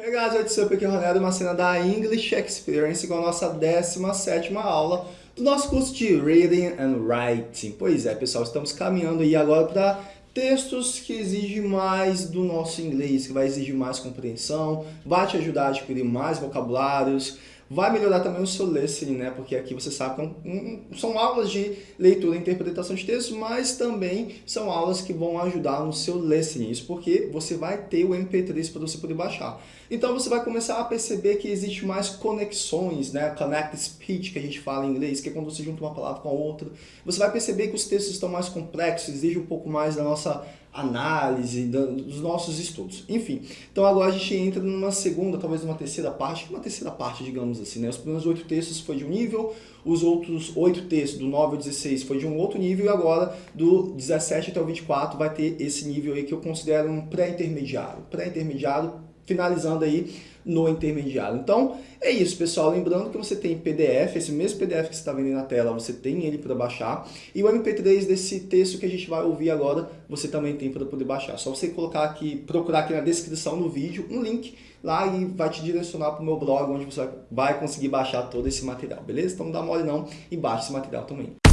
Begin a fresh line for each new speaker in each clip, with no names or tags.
Hey guys, what's up? Aqui é o Ronaldo, uma cena da English Experience com a nossa 17ª aula do nosso curso de Reading and Writing. Pois é, pessoal, estamos caminhando aí agora para textos que exigem mais do nosso inglês, que vai exigir mais compreensão, vai te ajudar a adquirir mais vocabulários, Vai melhorar também o seu listening, né? Porque aqui você sabe que é são aulas de leitura e interpretação de textos, mas também são aulas que vão ajudar no seu listening. Isso porque você vai ter o MP3 para você poder baixar. Então você vai começar a perceber que existe mais conexões, né? Connect speech, que a gente fala em inglês, que é quando você junta uma palavra com a outra. Você vai perceber que os textos estão mais complexos, exigem um pouco mais da nossa análise dos nossos estudos. Enfim, então agora a gente entra numa segunda, talvez numa terceira parte, uma terceira parte, digamos assim. Né? Os primeiros oito textos foi de um nível, os outros oito textos, do 9 ao 16, foi de um outro nível, e agora do 17 até o 24 vai ter esse nível aí que eu considero um pré-intermediário. Pré-intermediário, finalizando aí no intermediário. Então, é isso, pessoal. Lembrando que você tem PDF, esse mesmo PDF que você está vendo na tela, você tem ele para baixar. E o MP3 desse texto que a gente vai ouvir agora, você também tem para poder baixar. Só você colocar aqui, procurar aqui na descrição do vídeo um link lá e vai te direcionar para o meu blog, onde você vai conseguir baixar todo esse material, beleza? Então não dá mole não e baixa esse material também.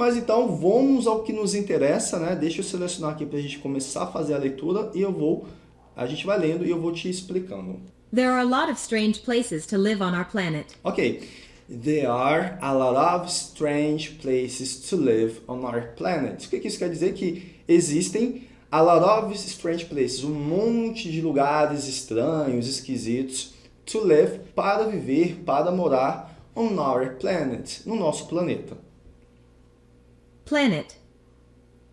Mas então vamos ao que nos interessa, né? Deixa eu selecionar aqui para a gente começar a fazer a leitura e eu vou, a gente vai lendo e eu vou te explicando.
There are a lot of strange places to live on our planet.
Ok. There are a lot of strange places to live on our planet. O que isso quer dizer? Que existem a lot of strange places, um monte de lugares estranhos, esquisitos, to live, para viver, para morar on our planet, no nosso planeta
planet.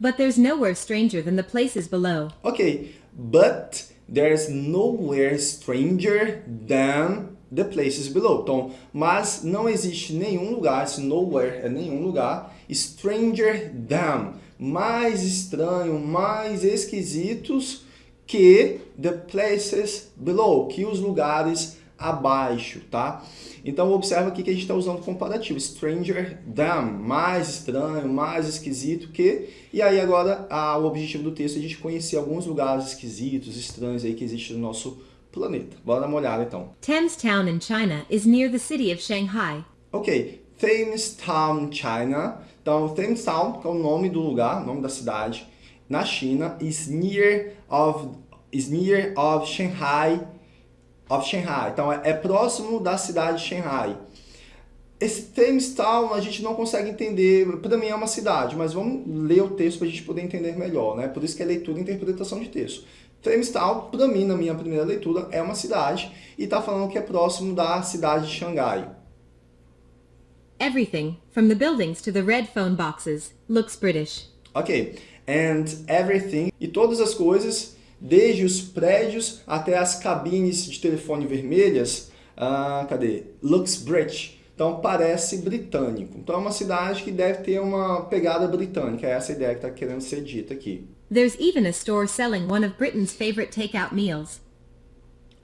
But there's nowhere stranger than the places below.
Okay, but there's nowhere stranger than the places below. Então, mas não existe nenhum lugar, esse nowhere é nenhum lugar, stranger than, mais estranho, mais esquisitos que the places below, que os lugares abaixo, tá? Então observa aqui que a gente está usando comparativo, stranger than, mais estranho, mais esquisito que, e aí agora a, o objetivo do texto é a gente conhecer alguns lugares esquisitos, estranhos aí que existem no nosso planeta. Bora dar uma olhada então.
Thames Town in China is near the city of Shanghai.
Ok, Thames Town, China. Então Thames Town, que é o nome do lugar, nome da cidade, na China, is near of, is near of Shanghai, of Shanghai. Então, é, é próximo da cidade de Shanghai. Esse Thames Town a gente não consegue entender, para mim é uma cidade, mas vamos ler o texto para a gente poder entender melhor, né? Por isso que é leitura e interpretação de texto. Thames Town, para mim, na minha primeira leitura, é uma cidade e está falando que é próximo da cidade de Xangai.
Everything, from the buildings to the red phone boxes, looks British.
Ok, and everything, e todas as coisas desde os prédios até as cabines de telefone vermelhas, ah, cadê? Luxbridge. Então parece britânico. Então é uma cidade que deve ter uma pegada britânica, é essa ideia que está querendo ser dita aqui.
There's even a store selling one of Britain's favorite takeout meals.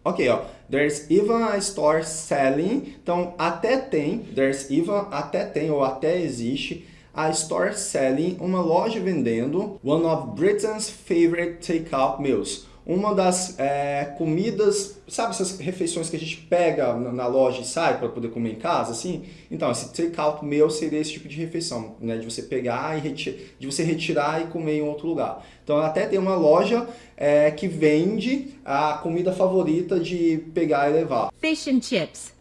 Ok, ó. There's even a store selling. Então, até tem. There's even, até tem, ou até existe a store selling, uma loja vendendo one of Britain's favorite takeout meals. Uma das é, comidas, sabe essas refeições que a gente pega na, loja e sai para poder comer em casa, assim? Então, esse takeout meal seria esse tipo de refeição, né? De você pegar e de você retirar e comer em outro lugar. Então, até tem uma loja é, que vende a comida favorita de pegar e levar.
Fish and chips.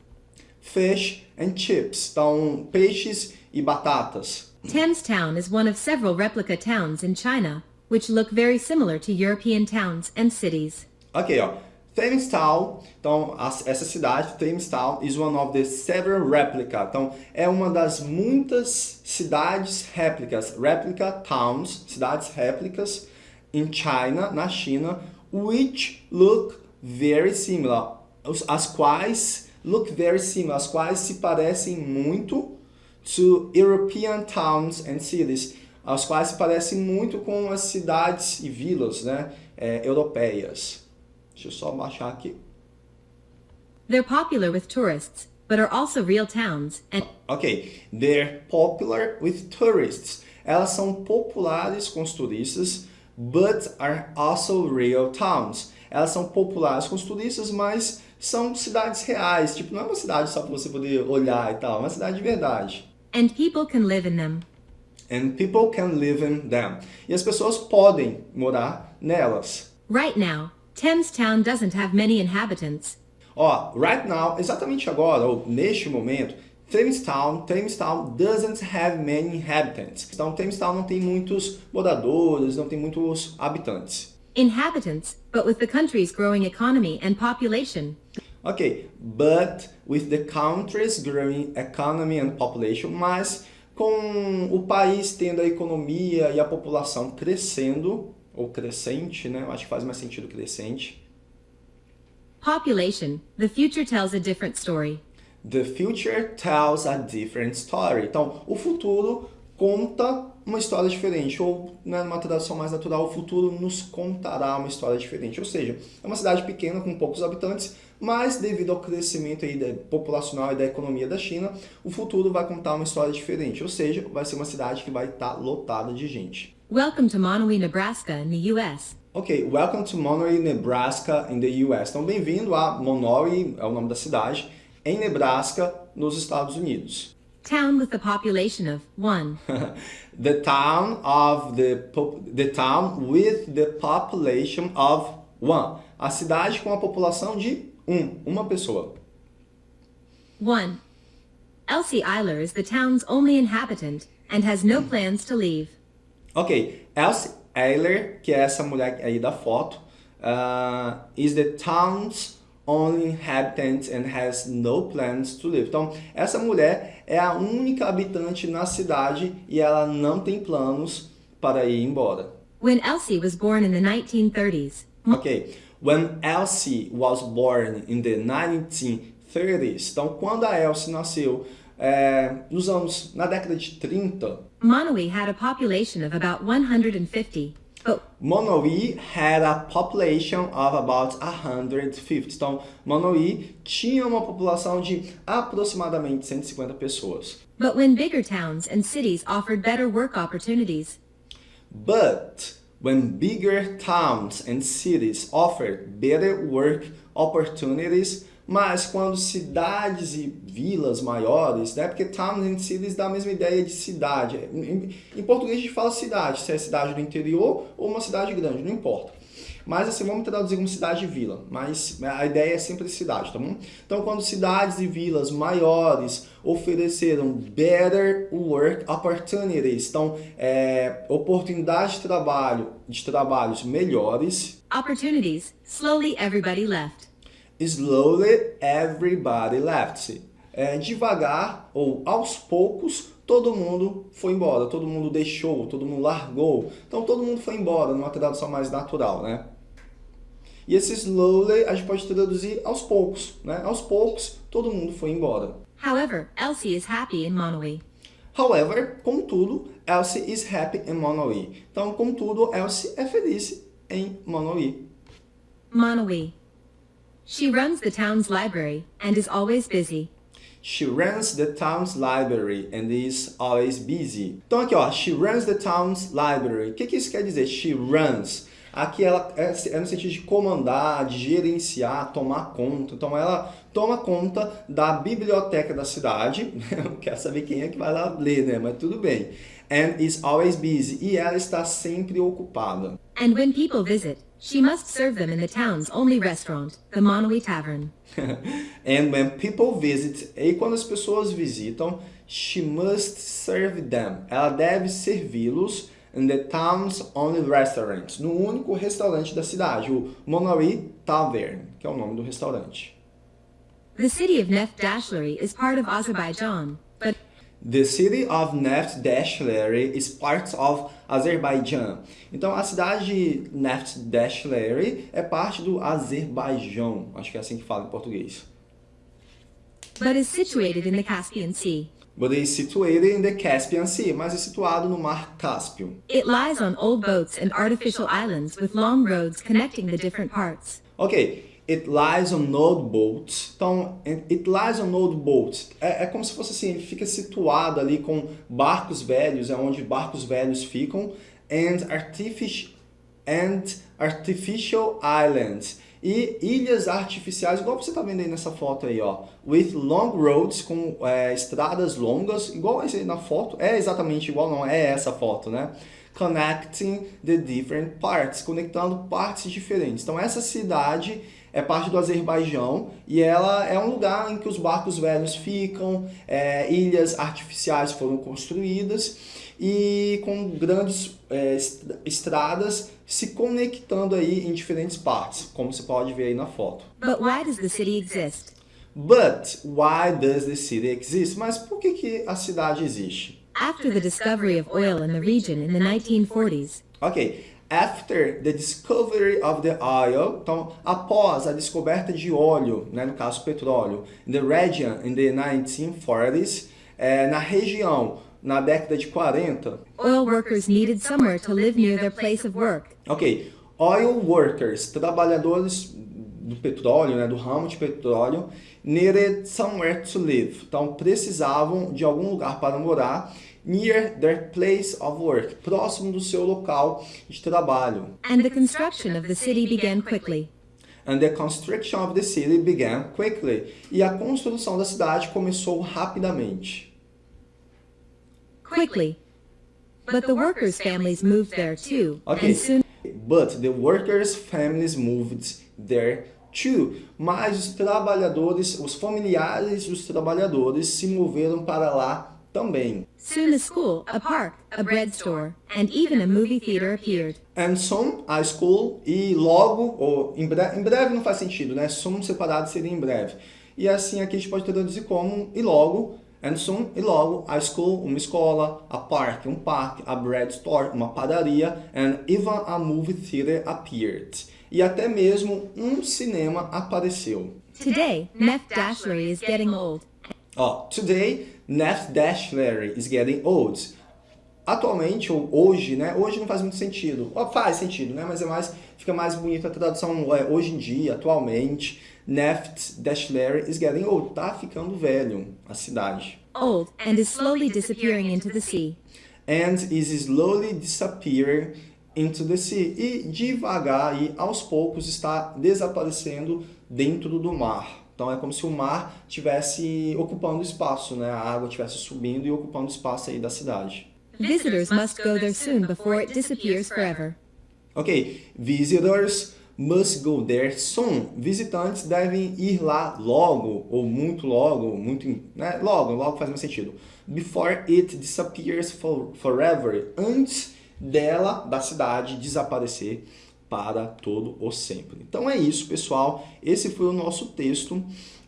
Fish and chips. Então, peixes e batatas.
Thames Town is one of several replica towns in China, which look very similar to European towns and cities.
Ok, ó. Thames Town, então essa cidade, Thames Town, is one of the several replica. Então é uma das muitas cidades réplicas, replica towns, cidades réplicas in China, na China, which look very similar, as quais look very similar, as quais se parecem muito to European towns and cities, as quais se parecem muito com as cidades e vilas né, é, europeias. Deixa eu só baixar aqui.
They're popular with tourists, but are also real towns. And
ok, they're popular with tourists. elas são populares com os turistas, but are also real towns. Elas são populares com os turistas, mas são cidades reais. Tipo, não é uma cidade só para você poder olhar e tal, é uma cidade de verdade.
And people can live in them.
And people can live in them. E as pessoas podem morar nelas.
Right now, Thames Town doesn't have many inhabitants.
Ó, right now, exatamente agora, ou neste momento, Thamestown, Thamestown doesn't have many inhabitants. Então, Thamestown não tem muitos moradores, não tem muitos habitantes.
Inhabitants, but with the country's growing economy and population.
Ok, but with the country's growing economy and population, mas com o país tendo a economia e a população crescendo, ou crescente, né? Eu acho que faz mais sentido crescente.
Population, the future tells a different story.
The future tells a different story. Então, o futuro conta uma história diferente, ou né, numa tradução mais natural, o futuro nos contará uma história diferente. Ou seja, é uma cidade pequena com poucos habitantes, mas devido ao crescimento aí da, populacional e da economia da China, o futuro vai contar uma história diferente. Ou seja, vai ser uma cidade que vai estar lotada de gente.
Welcome to Monterey, Nebraska, in the U.S.
Ok, welcome to Monterey, Nebraska, in the US. Então, bem-vindo a Monterey, é o nome da cidade, em Nebraska, nos Estados Unidos.
Town with a population of 1.
the town of the the town with the population of one. A cidade com a população de um, uma pessoa.
1. Elsie Eiler is the town's only inhabitant and has no plans to leave.
Ok, Elsie Eiler, que é essa mulher aí da foto, uh, is the town's only inhabitant and has no plans to leave. Então, essa mulher é a única habitante na cidade e ela não tem planos para ir embora.
When Elsie was born in the 1930s,
Ok, when Elsie was born in the 1930s, então quando a Elsie nasceu é, nos anos, na década de 30,
Monterey had a population of about 150. Oh. But
Monterey had a population of about 150. Então, Monterey tinha uma população de aproximadamente 150 pessoas.
But when bigger towns and cities offered better work opportunities,
But when bigger towns and cities offered better work opportunities, mas quando cidades e vilas maiores, né? Porque towns and cities dá a mesma ideia de cidade. Em, em português a gente fala cidade, se é cidade do interior ou uma cidade grande, não importa. Mas assim, vamos traduzir como cidade e vila, mas a ideia é sempre cidade, tá bom? Então, quando cidades e vilas maiores ofereceram better work opportunities, então, é, oportunidades de trabalho, de trabalhos melhores,
opportunities, slowly everybody left.
Slowly everybody left. É, devagar ou aos poucos, todo mundo foi embora, todo mundo deixou, todo mundo largou. Então todo mundo foi embora, numa tradução mais natural, né? E esse slowly a gente pode traduzir aos poucos, né? Aos poucos, todo mundo foi embora.
However, Elsie is happy in Monterey.
However, contudo, Elsie is happy in Monterey. Então, contudo, Elsie é feliz em Monterey.
Monterey. She runs the town's library and is always busy.
She runs the town's library and is always busy. Então aqui ó, she runs the town's library. O que, que isso quer dizer? She runs. Aqui ela é, é no sentido de comandar, de gerenciar, tomar conta. Então ela toma conta da biblioteca da cidade. Não quero saber quem é que vai lá ler, né? Mas tudo bem. And is always busy. E ela está sempre ocupada.
And when people visit, she must serve them in the town's only restaurant, the Monterey Tavern.
And when people visit, e quando as pessoas visitam, she must serve them. Ela deve servi-los in the town's only restaurant, no único restaurante da cidade, o Monterey Tavern, que é o nome do restaurante.
The city of Neft Dashleri is part of Azerbaijan, but
The city of Neft Dashleri is part of Azerbaijan. Então, a cidade de Neft Dashleri é parte do Azerbaijão. Acho que é assim que fala em português.
but is situated in the Caspian Sea.
But is situated in the Caspian Sea, mas é situado no Mar Cáspio.
It lies on old boats and artificial islands with long roads connecting the different parts.
Ok, It lies on old boats. Então, it lies on old boats. É, é como se fosse assim, ele fica situado ali com barcos velhos, é onde barcos velhos ficam. And artificial, and artificial islands. E ilhas artificiais, igual você está vendo aí nessa foto aí, ó. With long roads, com é, estradas longas, igual esse aí na foto. É exatamente igual, não é essa foto, né? Connecting the different parts, conectando partes diferentes. Então essa cidade é parte do Azerbaijão e ela é um lugar em que os barcos velhos ficam, é, ilhas artificiais foram construídas e com grandes é, estradas se conectando aí em diferentes partes, como você pode ver aí na foto.
But why does the city exist?
But why does the city exist? Mas por que, que a cidade existe?
After the discovery of oil in the region in the 1940s.
Ok, after the discovery of the oil, então após a descoberta de óleo, né, no caso petróleo, in the region in the 1940s, é, na região na década de 40.
Oil workers needed somewhere to live near their place of work.
Ok, oil workers, trabalhadores do petróleo, né, do ramo de petróleo, needed somewhere to live. Então precisavam de algum lugar para morar near their place of work, próximo do seu local de trabalho.
And the construction of the city began quickly.
And the construction of the city began quickly. E a construção da cidade começou rapidamente.
Quickly. But the workers' families moved there too.
Okay.
Soon
But the workers' families moved there too. Mas os trabalhadores, os familiares dos trabalhadores se moveram para lá também.
Soon a school, a park, a bread store, and even a movie theater appeared.
And soon, a school, e logo, ou em breve, em breve não faz sentido, né? Soon separado seria em breve. E assim aqui a gente pode traduzir como e logo, and soon, e logo, a school, uma escola, a park, um parque, a bread store, uma padaria, and even a movie theater appeared. E até mesmo um cinema apareceu.
Today, Neff Dashlery is getting old.
Ó, today, Dashlery is getting old. Atualmente, ou hoje, né? Hoje não faz muito sentido. Ó, faz sentido, né? Mas é mais, fica mais bonito a tradução é, hoje em dia, atualmente. Neff Dashlery is getting old. Tá ficando velho, a cidade.
Old, and is slowly disappearing into the sea.
And is slowly disappearing into the sea. E devagar e aos poucos está desaparecendo dentro do mar. Então é como se o mar estivesse ocupando espaço, né? A água estivesse subindo e ocupando espaço aí da cidade.
Visitors must go there soon before it disappears forever.
Ok, visitors must go there soon. Visitantes devem ir lá logo, ou muito logo, muito, né? Logo, logo faz mais sentido. Before it disappears for, forever. Antes dela, da cidade, desaparecer para todo o sempre. Então é isso, pessoal. Esse foi o nosso texto.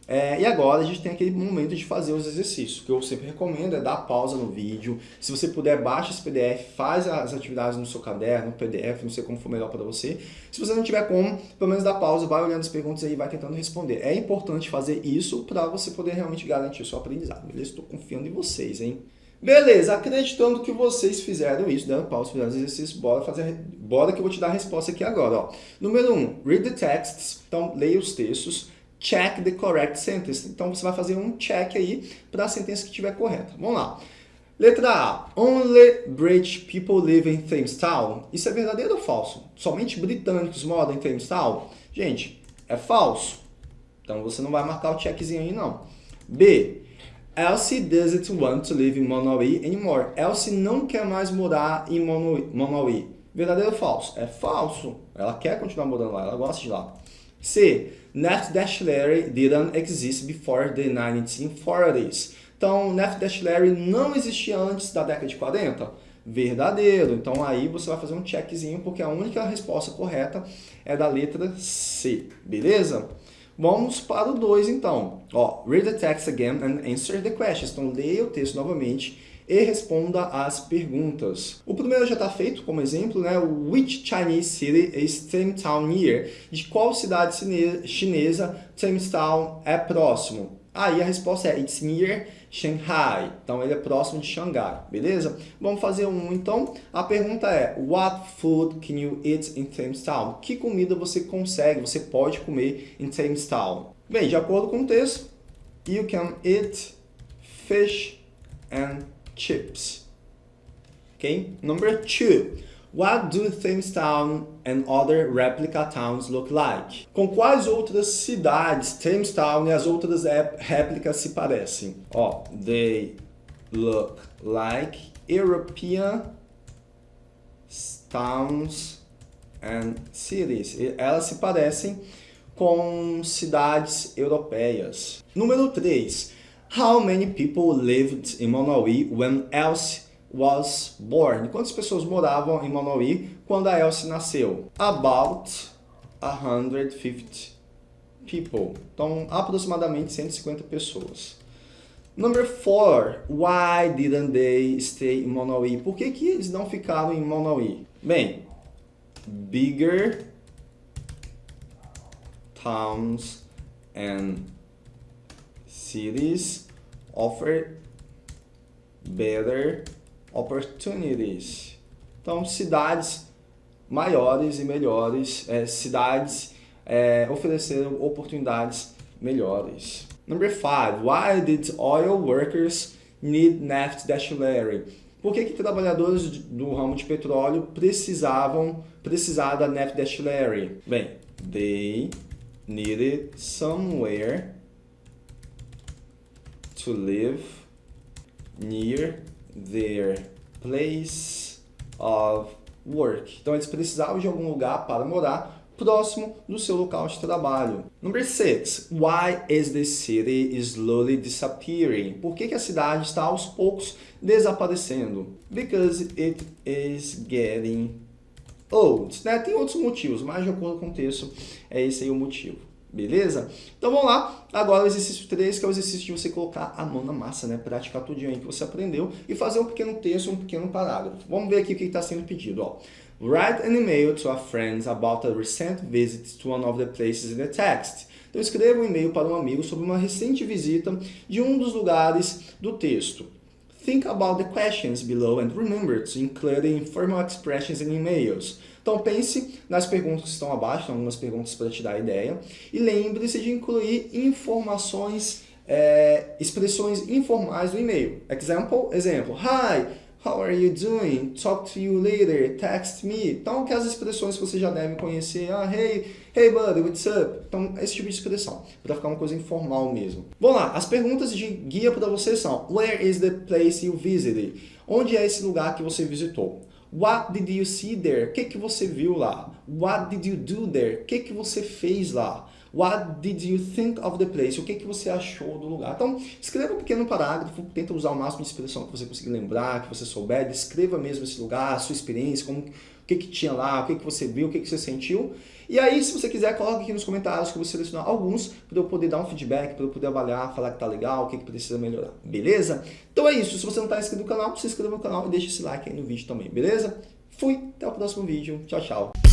É, e agora a gente tem aquele momento de fazer os exercícios, que eu sempre recomendo é dar pausa no vídeo. Se você puder, baixa esse PDF, faz as atividades no seu caderno, PDF, não sei como for melhor para você. Se você não tiver como, pelo menos dá pausa, vai olhando as perguntas aí e vai tentando responder. É importante fazer isso para você poder realmente garantir o seu aprendizado, beleza? Estou confiando em vocês, hein? Beleza, acreditando que vocês fizeram isso, deram pausa, fizeram os exercícios, bora, fazer, bora que eu vou te dar a resposta aqui agora. Ó. Número 1, um, read the texts, então leia os textos, check the correct sentence. Então você vai fazer um check aí para a sentença que estiver correta. Vamos lá. Letra A, only British people live in Thames Town. Isso é verdadeiro ou falso? Somente britânicos moram em Thames Town? Gente, é falso. Então você não vai marcar o checkzinho aí não. B, Elsie doesn't want to live in Monterey anymore. Elsie não quer mais morar em Monterey. Verdadeiro ou falso? É falso. Ela quer continuar morando lá, ela gosta de lá. C. Neff Dashlery didn't exist before the 1940s. Então, Neff Dashlery não existia antes da década de 40? Verdadeiro. Então, aí você vai fazer um checkzinho, porque a única resposta correta é da letra C. Beleza? Vamos para o 2, então. Ó, read the text again and answer the questions. Então, leia o texto novamente e responda as perguntas. O primeiro já está feito como exemplo, né? Which Chinese city is Town near? De qual cidade chinesa Town é próximo? Aí a resposta é It's near Shanghai. Então ele é próximo de Xangai, beleza? Vamos fazer um então. A pergunta é What food can you eat in Thames Town? Que comida você consegue, você pode comer em Thames Town? Bem, de acordo com o texto, You can eat fish and chips. Okay? Number two. What do Town and other replica towns look like? Com quais outras cidades Town e as outras réplicas se parecem? Ó, they look like European towns and cities. Elas se parecem com cidades europeias. Número 3. How many people lived in Monauí when Elsie was born. Quantas pessoas moravam em Monauí quando a Elsie nasceu? About 150 people. Então, aproximadamente 150 pessoas. Number 4. Why didn't they stay in Monauí? Por que, que eles não ficaram em Monauí? Bem, bigger towns and cities offer better opportunities. Então, cidades maiores e melhores, é, cidades é, ofereceram oportunidades melhores. Number five, why did oil workers need naft distillery? Por que, que trabalhadores do ramo de petróleo precisavam precisar da naft distillery? Bem, they needed somewhere to live near their place of work. Então eles precisavam de algum lugar para morar próximo do seu local de trabalho. Number 6. Why is the city slowly disappearing? Por que, que a cidade está aos poucos desaparecendo? Because it is getting old. Né? Tem outros motivos, mas de acordo com o texto, é esse aí o motivo. Beleza? Então vamos lá. Agora o exercício 3, que é o exercício de você colocar a mão na massa, né? Praticar tudo aí que você aprendeu e fazer um pequeno texto, um pequeno parágrafo. Vamos ver aqui o que está sendo pedido. Ó. Write an email to a friend about a recent visit to one of the places in the text. Então escreva um e-mail para um amigo sobre uma recente visita de um dos lugares do texto. Think about the questions below and remember to include informal expressions in emails. Então pense nas perguntas que estão abaixo, algumas perguntas para te dar ideia, e lembre-se de incluir informações, é, expressões informais no e-mail. Example, exemplo, Hi, how are you doing? Talk to you later, text me. Então, aquelas expressões que você já deve conhecer, ah, hey, hey buddy, what's up? Então, esse tipo de expressão, para ficar uma coisa informal mesmo. Vamos lá, as perguntas de guia para você são, where is the place you visited? Onde é esse lugar que você visitou? What did you see there? O que, que você viu lá? What did you do there? O que, que você fez lá? What did you think of the place? O que, que você achou do lugar? Então, escreva um pequeno parágrafo, tenta usar o máximo de expressão que você conseguir lembrar, que você souber, descreva mesmo esse lugar, a sua experiência, como, o que, que tinha lá, o que, que você viu, o que, que você sentiu. E aí, se você quiser, coloque aqui nos comentários que eu vou selecionar alguns para eu poder dar um feedback, para eu poder avaliar, falar que tá legal, o que, que precisa melhorar, beleza? Então é isso, se você não está inscrito no canal, se inscreva no canal e deixe esse like aí no vídeo também, beleza? Fui, até o próximo vídeo, tchau, tchau!